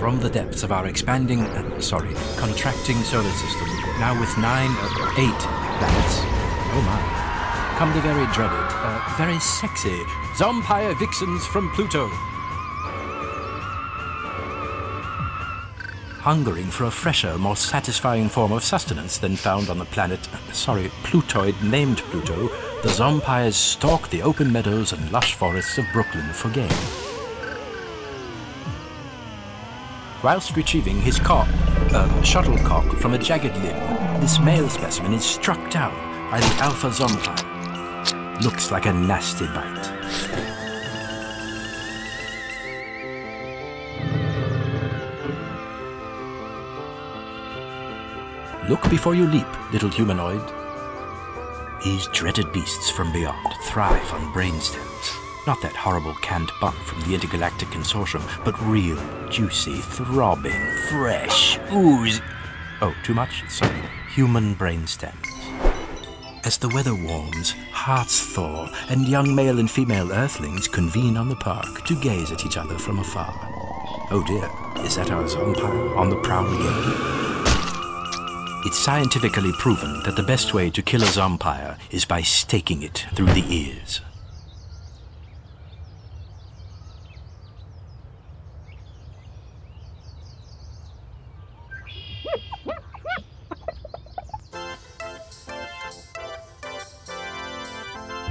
from the depths of our expanding, uh, sorry, contracting solar system, now with nine, uh, eight planets. Oh my. Come the very dreaded, uh, very sexy Zompire Vixens from Pluto. Hungering for a fresher, more satisfying form of sustenance than found on the planet, sorry, Plutoid named Pluto, the Zompires stalk the open meadows and lush forests of Brooklyn for game. Whilst retrieving his cock, uh, shuttlecock from a jagged limb, this male specimen is struck down by the Alpha Zompire. Looks like a nasty bite. Look before you leap, little humanoid. These dreaded beasts from beyond thrive on brainstems. Not that horrible canned bunk from the Intergalactic Consortium, but real, juicy, throbbing, fresh, ooze. Oh, too much? Sorry. Human brain brainstems. As the weather warms, hearts thaw, and young male and female earthlings convene on the park to gaze at each other from afar. Oh dear, is that our Zompire on the prowl again? It's scientifically proven that the best way to kill a zompire is by staking it through the ears.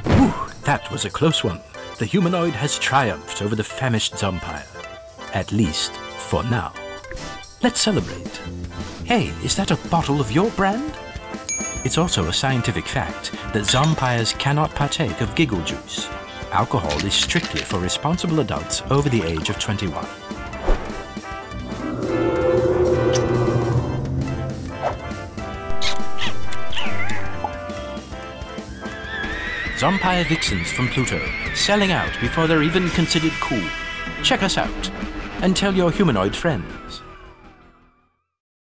Whew, that was a close one. The humanoid has triumphed over the famished zompire. At least, for now. Let's celebrate. Hey, is that a bottle of your brand? It's also a scientific fact that zompires cannot partake of giggle juice. Alcohol is strictly for responsible adults over the age of 21. Zompire vixens from Pluto, selling out before they're even considered cool. Check us out and tell your humanoid friends.